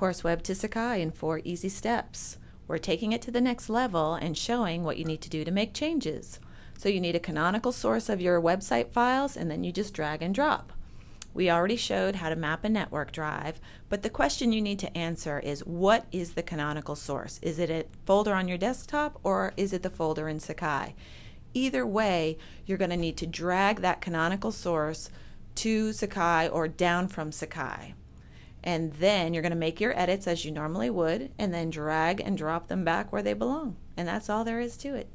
Course Web to Sakai in four easy steps. We're taking it to the next level and showing what you need to do to make changes. So you need a canonical source of your website files and then you just drag and drop. We already showed how to map a network drive, but the question you need to answer is what is the canonical source? Is it a folder on your desktop or is it the folder in Sakai? Either way, you're going to need to drag that canonical source to Sakai or down from Sakai. And then you're going to make your edits as you normally would, and then drag and drop them back where they belong. And that's all there is to it.